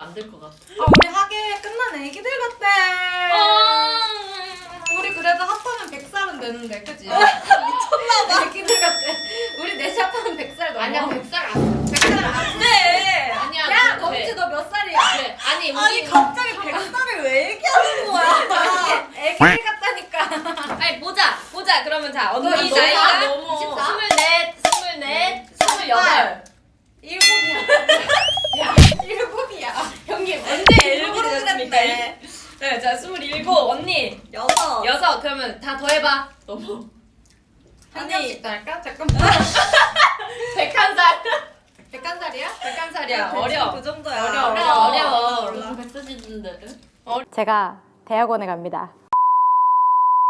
안 될 것 같아. 아 우리 하계 끝난 애기들 같대. 우리 그래도 합하면 100살은 되는데 그지? 미쳤나봐. 애기들 같대. 우리 넷이 합하면 100살 넘어. 아니야 100살 안 돼. 100살 안 돼. 아니야. 야너 멈치 돼. 너몇 살이야? 돼. 아니 우리 아니 갑자기 100살을 왜 얘기하는 거야? 애기들 같다니까. 아니 보자 보자 그러면 자 언니 너 나이가 됐습니까? 그랬네. 네자 27 언니 여섯. 여섯 그러면 다 더해봐 너무 한 아니. 명씩 더 할까? 잠깐만. 101살 101살이야? 101살이야 어려 그 정도야. 어려워, 어려워. 너무 백서지는데. 제가 대학원에 갑니다.